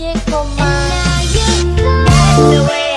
magical mind. And now you That's the way.